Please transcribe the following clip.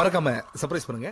மறக்காம சர்ப்ரைஸ் பண்ணுங்க.